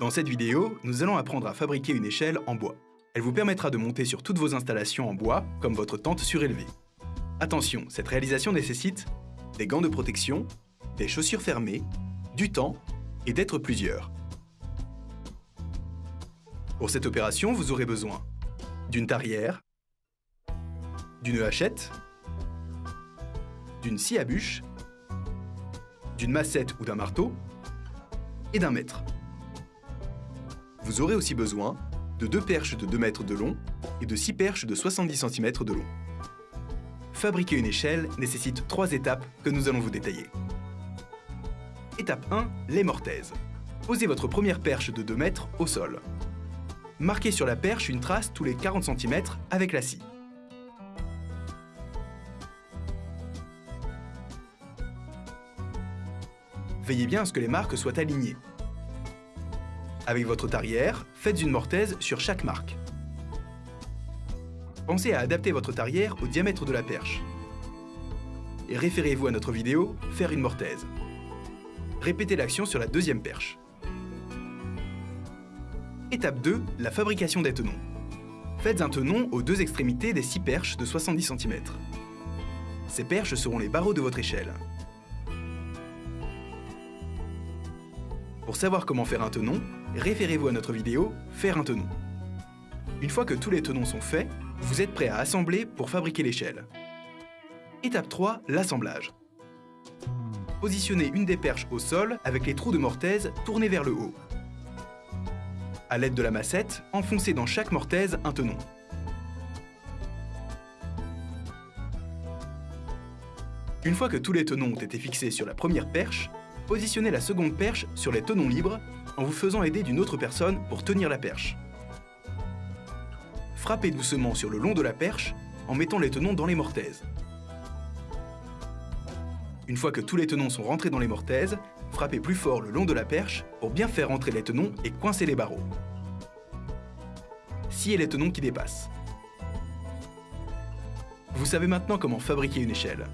Dans cette vidéo, nous allons apprendre à fabriquer une échelle en bois. Elle vous permettra de monter sur toutes vos installations en bois, comme votre tente surélevée. Attention, cette réalisation nécessite des gants de protection, des chaussures fermées, du temps et d'être plusieurs. Pour cette opération, vous aurez besoin d'une tarière, d'une hachette, d'une scie à bûche, d'une massette ou d'un marteau et d'un mètre. Vous aurez aussi besoin de deux perches de 2 mètres de long et de 6 perches de 70 cm de long. Fabriquer une échelle nécessite trois étapes que nous allons vous détailler. Étape 1, les mortaises. Posez votre première perche de 2 mètres au sol. Marquez sur la perche une trace tous les 40 cm avec la scie. Veillez bien à ce que les marques soient alignées. Avec votre tarière, faites une mortaise sur chaque marque. Pensez à adapter votre tarière au diamètre de la perche. Et référez-vous à notre vidéo « Faire une mortaise ». Répétez l'action sur la deuxième perche. Étape 2, la fabrication des tenons. Faites un tenon aux deux extrémités des six perches de 70 cm. Ces perches seront les barreaux de votre échelle. Pour savoir comment faire un tenon, référez-vous à notre vidéo « Faire un tenon ». Une fois que tous les tenons sont faits, vous êtes prêt à assembler pour fabriquer l'échelle. Étape 3, l'assemblage. Positionnez une des perches au sol avec les trous de mortaise tournés vers le haut. À l'aide de la massette, enfoncez dans chaque mortaise un tenon. Une fois que tous les tenons ont été fixés sur la première perche, positionnez la seconde perche sur les tenons libres en vous faisant aider d'une autre personne pour tenir la perche. Frappez doucement sur le long de la perche en mettant les tenons dans les mortaises. Une fois que tous les tenons sont rentrés dans les mortaises, frappez plus fort le long de la perche pour bien faire rentrer les tenons et coincer les barreaux. Sciez les tenons qui dépassent. Vous savez maintenant comment fabriquer une échelle.